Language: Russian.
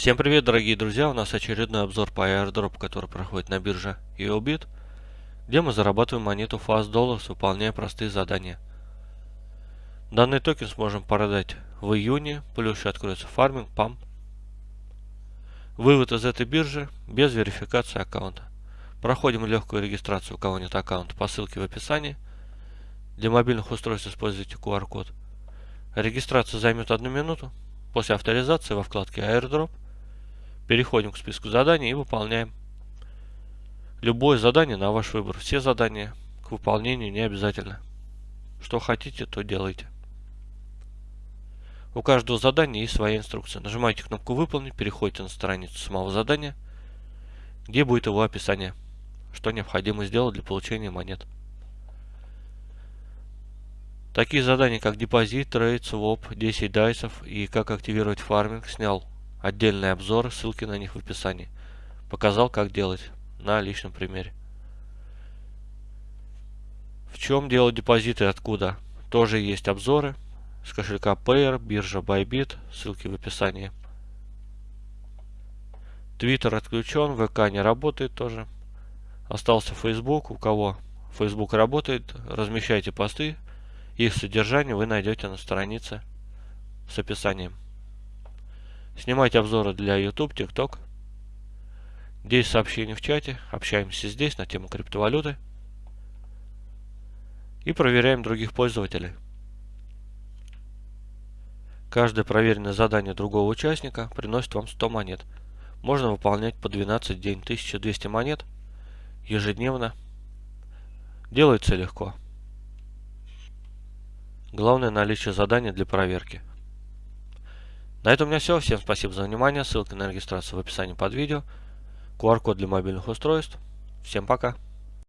Всем привет, дорогие друзья! У нас очередной обзор по airdrop, который проходит на бирже EOBIT, где мы зарабатываем монету Fast Dollars, выполняя простые задания. Данный токен сможем продать в июне, плюс еще откроется фарминг, памп. Вывод из этой биржи без верификации аккаунта. Проходим легкую регистрацию, у кого нет аккаунта, по ссылке в описании. Для мобильных устройств используйте QR-код. Регистрация займет одну минуту. После авторизации во вкладке Airdrop переходим к списку заданий и выполняем любое задание на ваш выбор. Все задания к выполнению не обязательно. Что хотите, то делайте. У каждого задания есть своя инструкция. Нажимаете кнопку «Выполнить», переходите на страницу самого задания, где будет его описание, что необходимо сделать для получения монет. Такие задания, как депозит, trade, своп, 10 дайсов и как активировать фарминг, снял отдельные обзоры, ссылки на них в описании. Показал, как делать на личном примере. В чем делать депозиты откуда? Тоже есть обзоры с кошелька Payeer, биржа Bybit, ссылки в описании. Твиттер отключен, ВК не работает тоже. Остался Facebook. У кого Facebook работает, размещайте посты их содержание вы найдете на странице с описанием. Снимайте обзоры для YouTube, TikTok. Здесь сообщения в чате. Общаемся здесь на тему криптовалюты. И проверяем других пользователей. Каждое проверенное задание другого участника приносит вам 100 монет. Можно выполнять по 12 в день, 1200 монет ежедневно. Делается легко. Главное наличие задания для проверки. На этом у меня все. Всем спасибо за внимание. Ссылка на регистрацию в описании под видео. QR-код для мобильных устройств. Всем пока.